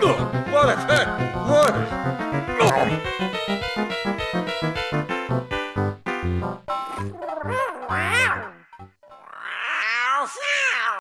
What a heck! What? Wow! Wow!